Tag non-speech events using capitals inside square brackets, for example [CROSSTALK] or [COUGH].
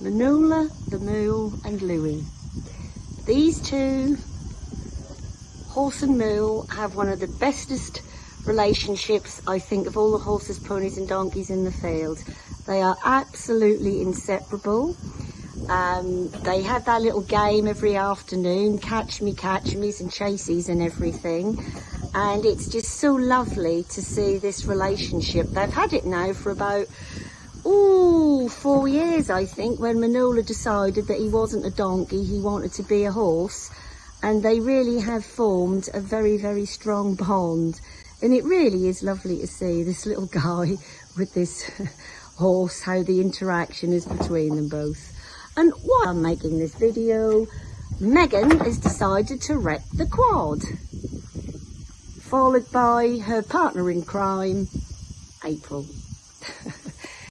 Manula, the Mule and Louie. These two, horse and mule, have one of the bestest relationships I think of all the horses, ponies and donkeys in the field. They are absolutely inseparable. Um, they have that little game every afternoon, catch me, catch me's and chases and everything. And it's just so lovely to see this relationship. They've had it now for about, oh, four years, I think, when Manola decided that he wasn't a donkey, he wanted to be a horse. And they really have formed a very, very strong bond. And it really is lovely to see this little guy [LAUGHS] with this [LAUGHS] horse, how the interaction is between them both. And while I'm making this video, Megan has decided to wreck the quad, followed by her partner in crime, April. [LAUGHS]